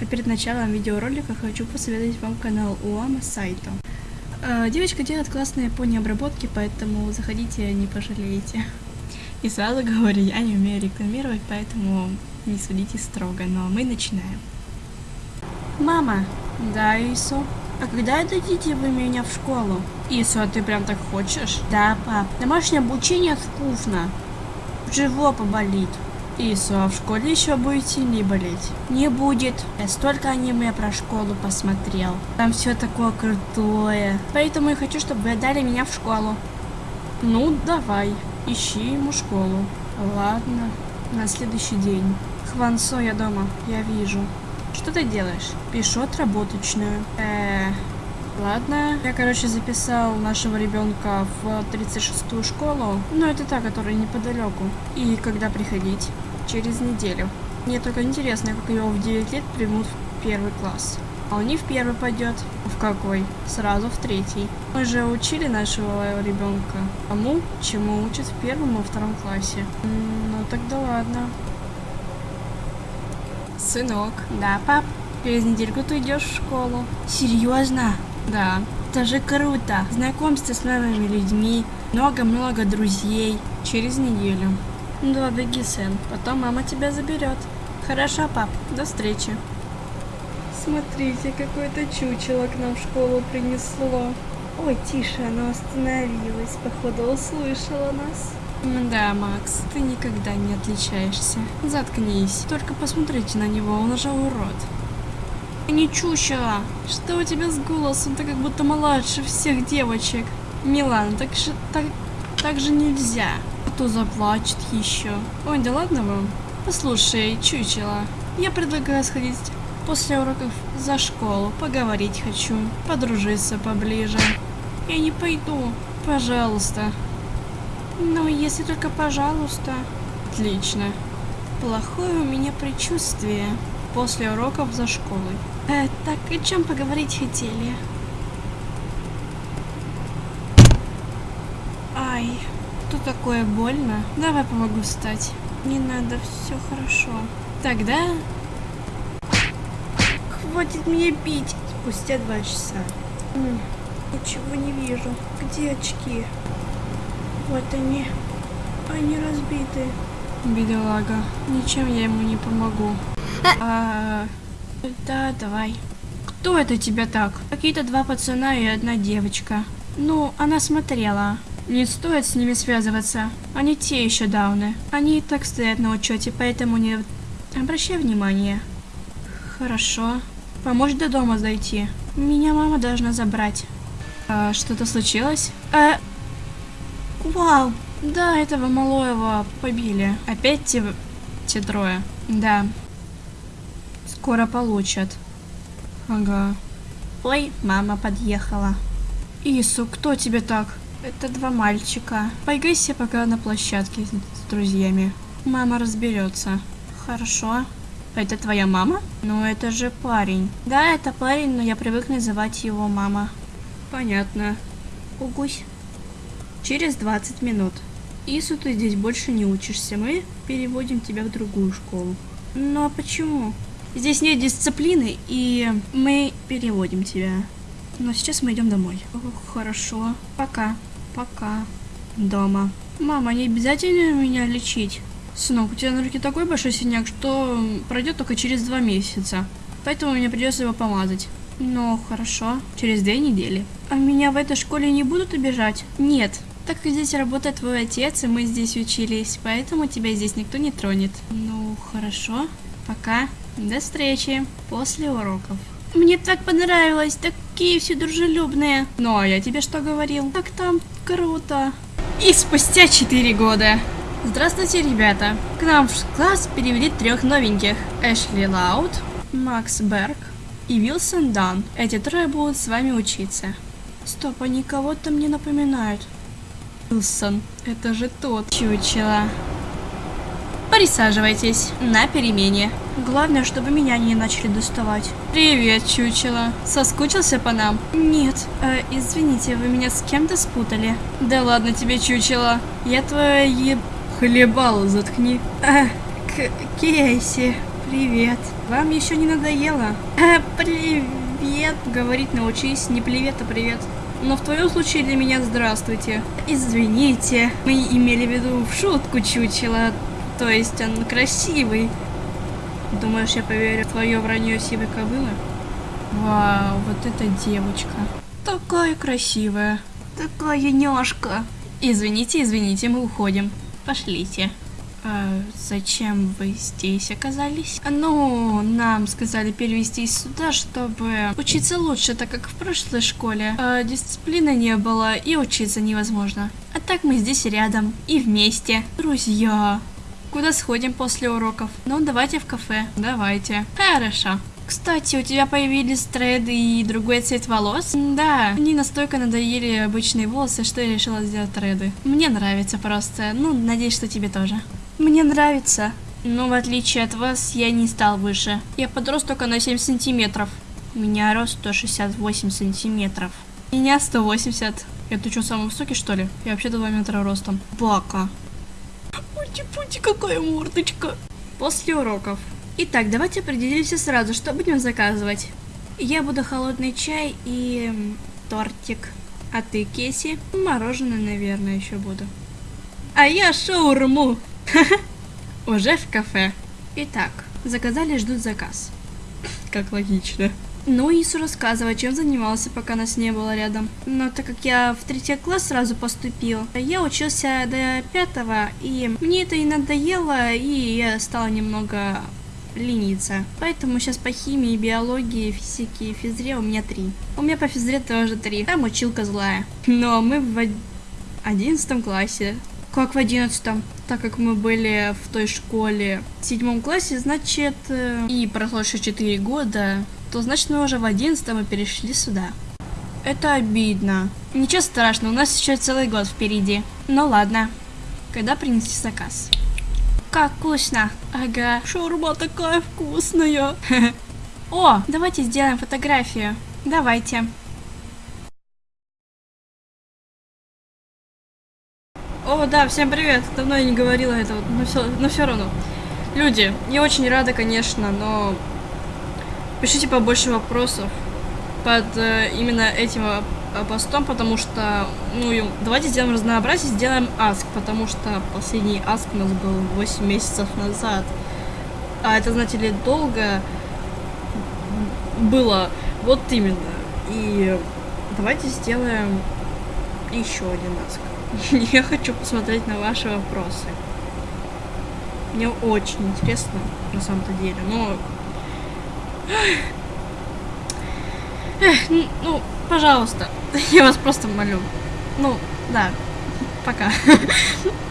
А перед началом видеоролика хочу посоветовать вам канал Уама Сайто. Э, девочка делает классные пони обработки, поэтому заходите, не пожалеете. И сразу говорю, я не умею рекламировать, поэтому не судите строго, но мы начинаем. Мама. Да, Исо. А когда дадите вы меня в школу? Исо, а ты прям так хочешь? Да, пап. Домашнее обучение скучно. Живопа болит. Исо, а в школе еще будете не болеть? Не будет. Я столько аниме про школу посмотрел. Там все такое крутое. Поэтому я хочу, чтобы вы отдали меня в школу. Ну, давай. Ищи ему школу. Ладно. На следующий день. Хвансо, я дома. Я вижу. Что ты делаешь? Пишу отработочную. Э, ладно. Я, короче, записал нашего ребенка в 36-ю школу. Ну, это та, которая неподалеку. И когда приходить? Через неделю. Мне только интересно, как его в 9 лет примут в первый класс. А он не в первый пойдет. В какой? Сразу в третий. Мы же учили нашего ребенка тому, чему учат в первом и втором классе. Ну тогда ладно. Сынок. Да, пап. Через недельку ты идешь в школу. Серьезно? Да. Это же круто. Знакомство с новыми людьми. Много-много друзей. Через неделю. Да, беги, сын. Потом мама тебя заберет. Хорошо, пап. До встречи. Смотрите, какое-то чучело к нам в школу принесло. Ой, тише, оно остановилось. Походу, услышала нас. Да, Макс, ты никогда не отличаешься. Заткнись. Только посмотрите на него, он уже урод. Не чучело. Что у тебя с голосом? Ты как будто младше всех девочек. Милан, так же, так, так же нельзя. А то заплачет еще. Ой, да ладно вам. Послушай, чучело, я предлагаю сходить после уроков за школу. Поговорить хочу, подружиться поближе. Я не пойду. Пожалуйста. Ну, если только пожалуйста. Отлично. Плохое у меня предчувствие. После уроков за школой. Э, так, о чем поговорить хотели? Ай, тут такое больно. Давай помогу встать. Не надо, все хорошо. Тогда... Хватит меня бить. Спустя два часа. М, Ничего не вижу. Где очки? Вот они. Они разбиты. Бедолага. Ничем я ему не помогу. А, да, давай. Кто это тебя так? Какие-то два пацана и одна девочка. Ну, она смотрела. Не стоит с ними связываться. Они те еще дауны. Они и так стоят на учете, поэтому не обращай внимания. Хорошо. Поможешь до дома зайти. Меня мама должна забрать. А, что-то случилось? А, Вау! Да, этого малоева побили. Опять те, те трое. Да. Скоро получат. Ага. Ой, мама подъехала. Ису, кто тебе так? Это два мальчика. Поиграйся пока на площадке с, друзьями. Мама разберется. Хорошо. Это твоя мама? Ну, это же парень. Да, это парень, но я привык называть его мама. Понятно. Угусь. Через 20 минут. Ису, ты здесь больше не учишься. Мы переводим тебя в другую школу. Ну а почему? Здесь нет дисциплины, и мы переводим тебя. Но сейчас мы идем домой. О, хорошо. Пока. Пока. Дома. Мама, не обязательно меня лечить. Сынок, у тебя на руке такой большой синяк, что пройдет только через два месяца. Поэтому мне придется его помазать. Ну, хорошо. Через две недели. А меня в этой школе не будут обижать? Нет. Так как здесь работает твой отец, и мы здесь учились, поэтому тебя здесь никто не тронет. Ну, хорошо. Пока. До встречи. После уроков. Мне так понравилось, такие все дружелюбные. Ну, а я тебе что говорил? Так там круто. И спустя 4 года. Здравствуйте, ребята. К нам в класс перевели трех новеньких. Эшли Лаут, Макс Берг и Вилсон Дан. Эти трое будут с вами учиться. Стоп, они кого-то мне напоминают. Вилсон, это же тот чучело. Присаживайтесь на перемене. Главное, чтобы меня не начали доставать. Привет, чучело. Соскучился по нам? Нет. Э, извините, вы меня с кем-то спутали. Да ладно тебе, чучело. Я твоя еб... Хлебало заткни. А, К Кейси, привет. Вам еще не надоело? Э, привет, говорить научись. Не привет, а привет. Но в твоем случае для меня здравствуйте. Извините, мы имели в виду в шутку чучело. То есть он красивый. Думаешь, я поверю в твое вранье сивой кобылы? Вау, вот эта девочка. Такая красивая. Такая няшка. Извините, извините, мы уходим. Пошлите. А зачем вы здесь оказались? Ну, нам сказали перевестись сюда, чтобы учиться лучше, так как в прошлой школе э, дисциплины не было и учиться невозможно. А так мы здесь рядом и вместе. Друзья. Куда сходим после уроков? Ну, давайте в кафе. Давайте. Хорошо. Кстати, у тебя появились треды и другой цвет волос? Да, они настолько надоели обычные волосы, что я решила сделать треды. Мне нравится просто. Ну, надеюсь, что тебе тоже. Мне нравится. Но в отличие от вас, я не стал выше. Я подрос только на 7 сантиметров. У меня рост 168 сантиметров. Меня 180. Это что, самый высокий, что ли? Я вообще 2 метра ростом. Бака. Пути-пути, какая мордочка. После уроков. Итак, давайте определимся сразу, что будем заказывать. Я буду холодный чай и тортик. А ты, Кеси? Мороженое, наверное, еще буду. А я шаурму. Уже в кафе. Итак, заказали, ждут заказ. Как логично. Ну, Ису рассказывай, чем занимался, пока нас не было рядом. Но так как я в третий класс сразу поступил, я учился до пятого, и мне это и надоело, и я стала немного лениться. Поэтому сейчас по химии, биологии, физике и физре у меня три. У меня по физре тоже три. Там училка злая. Но мы в одиннадцатом классе. Как в одиннадцатом? Так как мы были в той школе в седьмом классе, значит, э, и прошло еще четыре года, то значит мы уже в одиннадцатом и перешли сюда. Это обидно. Ничего страшного, у нас еще целый год впереди. Ну ладно. Когда принести заказ? Как вкусно. Ага, шаурма такая вкусная. О, давайте сделаем фотографию. Давайте. О, да, всем привет. Давно я не говорила этого, но все, но все равно. Люди, я очень рада, конечно, но пишите побольше вопросов под э, именно этим Э, постом, потому что, ну, давайте сделаем разнообразие, сделаем аск, потому что последний аск у нас был 8 месяцев назад. А это, знаете ли, долго было, вот именно. И давайте сделаем еще один аск. Я хочу посмотреть на ваши вопросы. Мне очень интересно, на самом-то деле, но... Эх, ну, пожалуйста, я вас просто молю. Ну, да, пока.